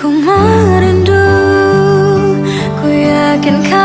Ku merindu Ku yakin kau